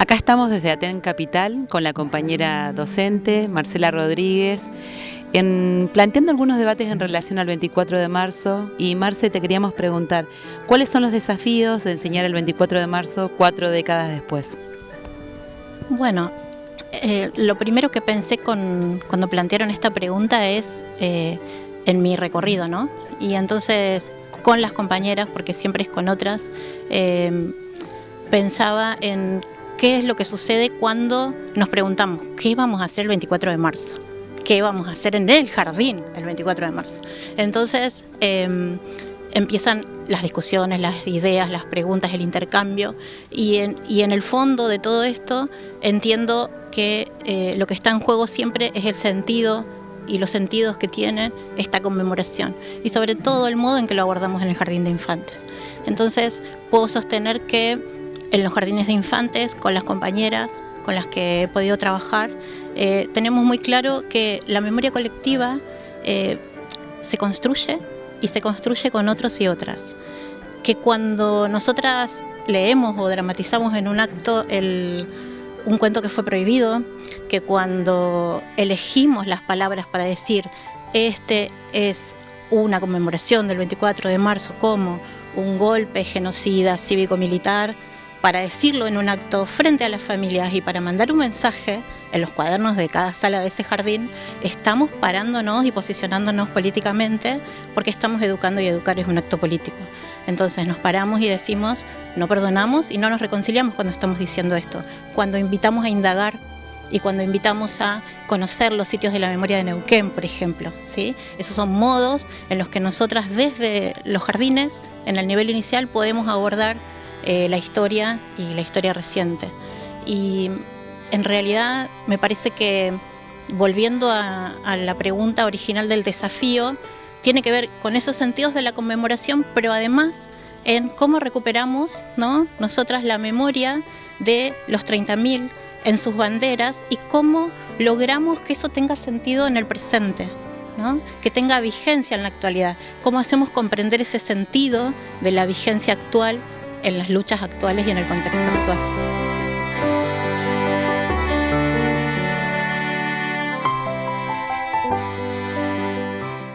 Acá estamos desde Aten Capital con la compañera docente Marcela Rodríguez, en, planteando algunos debates en relación al 24 de marzo. Y Marce, te queríamos preguntar, ¿cuáles son los desafíos de enseñar el 24 de marzo cuatro décadas después? Bueno, eh, lo primero que pensé cuando plantearon esta pregunta es eh, en mi recorrido, ¿no? Y entonces con las compañeras, porque siempre es con otras, eh, pensaba en qué es lo que sucede cuando nos preguntamos qué vamos a hacer el 24 de marzo, qué vamos a hacer en el jardín el 24 de marzo. Entonces em, empiezan las discusiones, las ideas, las preguntas, el intercambio y en, y en el fondo de todo esto entiendo que eh, lo que está en juego siempre es el sentido y los sentidos que tiene esta conmemoración y sobre todo el modo en que lo abordamos en el Jardín de Infantes. Entonces puedo sostener que en los jardines de infantes, con las compañeras con las que he podido trabajar, eh, tenemos muy claro que la memoria colectiva eh, se construye y se construye con otros y otras. Que cuando nosotras leemos o dramatizamos en un acto un cuento que fue prohibido, que cuando elegimos las palabras para decir este es una conmemoración del 24 de marzo como un golpe genocida cívico-militar, para decirlo en un acto frente a las familias y para mandar un mensaje en los cuadernos de cada sala de ese jardín, estamos parándonos y posicionándonos políticamente porque estamos educando y educar es un acto político. Entonces nos paramos y decimos, no perdonamos y no nos reconciliamos cuando estamos diciendo esto. Cuando invitamos a indagar y cuando invitamos a conocer los sitios de la memoria de Neuquén, por ejemplo. ¿sí? Esos son modos en los que nosotras desde los jardines, en el nivel inicial, podemos abordar eh, la historia y la historia reciente. Y en realidad me parece que, volviendo a, la pregunta original del desafío, tiene que ver con esos sentidos de la conmemoración, pero además en cómo recuperamos ¿no? nosotras la memoria de los 30.000 en sus banderas y cómo logramos que eso tenga sentido en el presente. ¿no? que tenga vigencia en la actualidad, cómo hacemos comprender ese sentido de la vigencia actual en las luchas actuales y en el contexto actual.